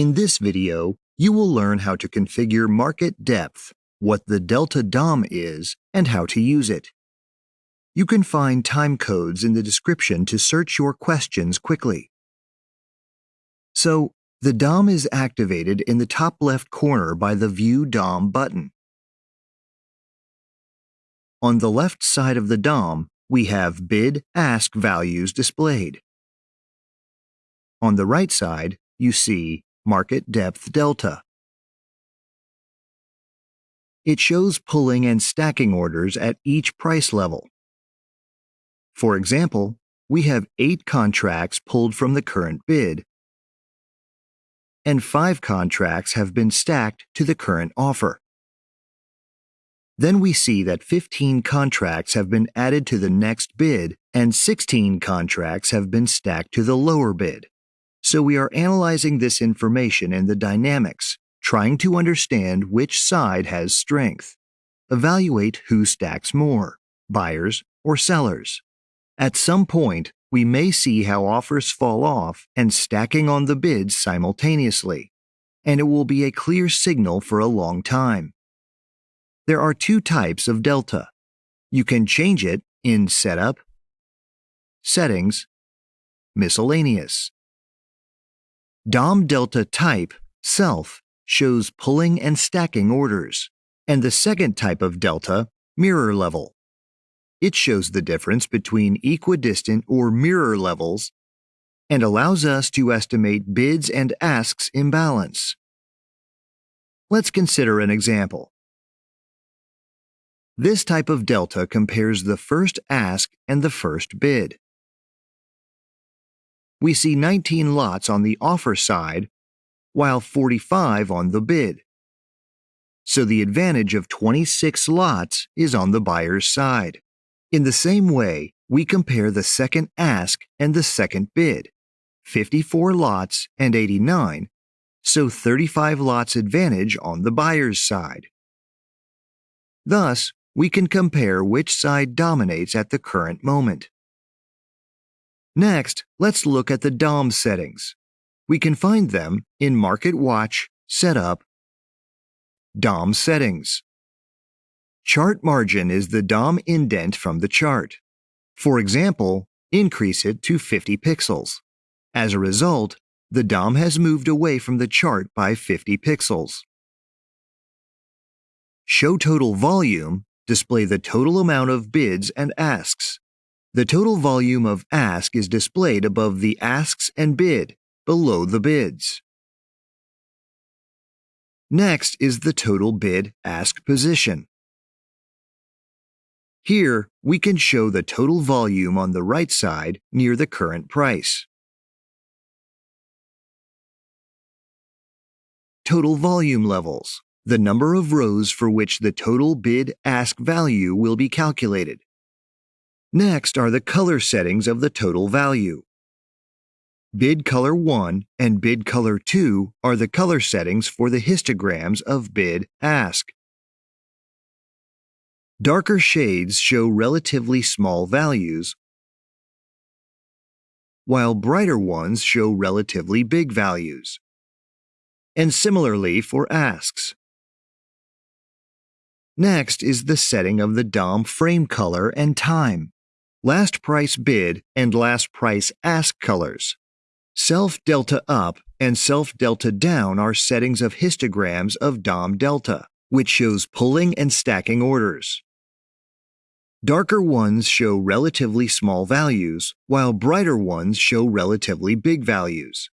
In this video, you will learn how to configure market depth, what the delta DOM is, and how to use it. You can find time codes in the description to search your questions quickly. So, the DOM is activated in the top left corner by the View DOM button. On the left side of the DOM, we have bid ask values displayed. On the right side, you see market depth delta. It shows pulling and stacking orders at each price level. For example, we have eight contracts pulled from the current bid, and five contracts have been stacked to the current offer. Then we see that 15 contracts have been added to the next bid and 16 contracts have been stacked to the lower bid. So we are analyzing this information and the dynamics, trying to understand which side has strength. Evaluate who stacks more, buyers or sellers. At some point, we may see how offers fall off and stacking on the bids simultaneously, and it will be a clear signal for a long time. There are two types of delta. You can change it in Setup, Settings, Miscellaneous. DOM delta type, self, shows pulling and stacking orders, and the second type of delta, mirror level. It shows the difference between equidistant or mirror levels and allows us to estimate bids and asks imbalance. Let's consider an example. This type of delta compares the first ask and the first bid. We see 19 lots on the offer side, while 45 on the bid. So the advantage of 26 lots is on the buyer's side. In the same way, we compare the second ask and the second bid, 54 lots and 89, so 35 lots advantage on the buyer's side. Thus, we can compare which side dominates at the current moment. Next, let's look at the DOM settings. We can find them in Market Watch, Setup, DOM Settings. Chart margin is the DOM indent from the chart. For example, increase it to 50 pixels. As a result, the DOM has moved away from the chart by 50 pixels. Show total volume display the total amount of bids and asks. The total volume of ask is displayed above the asks and bid, below the bids. Next is the total bid ask position. Here, we can show the total volume on the right side near the current price. Total volume levels the number of rows for which the total bid ask value will be calculated. Next are the color settings of the total value. Bid color 1 and bid color 2 are the color settings for the histograms of bid ask. Darker shades show relatively small values, while brighter ones show relatively big values. And similarly for asks. Next is the setting of the DOM frame color and time, last price bid and last price ask colors. Self delta up and self delta down are settings of histograms of DOM delta, which shows pulling and stacking orders. Darker ones show relatively small values, while brighter ones show relatively big values.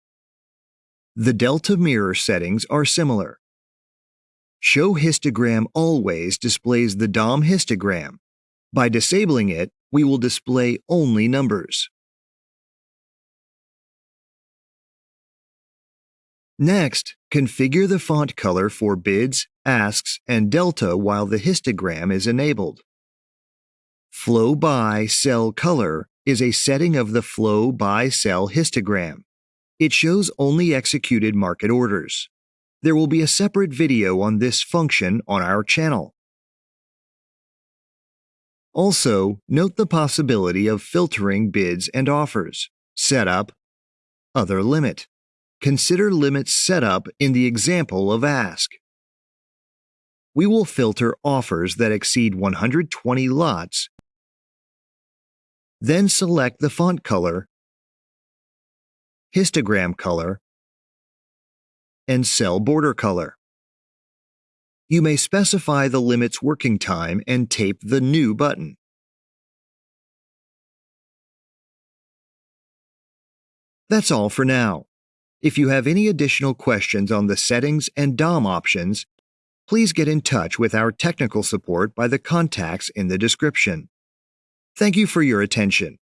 The delta mirror settings are similar. Show histogram always displays the DOM histogram. By disabling it, we will display only numbers. Next, configure the font color for bids, asks, and delta while the histogram is enabled. Flow by Cell Color is a setting of the Flow by Cell histogram. It shows only executed market orders. There will be a separate video on this function on our channel. Also, note the possibility of filtering bids and offers, setup, other limit, consider limits set up in the example of Ask. We will filter offers that exceed 120 lots, then select the font color, histogram color, and cell border color. You may specify the limit's working time and tape the New button. That's all for now. If you have any additional questions on the settings and DOM options, please get in touch with our technical support by the contacts in the description. Thank you for your attention.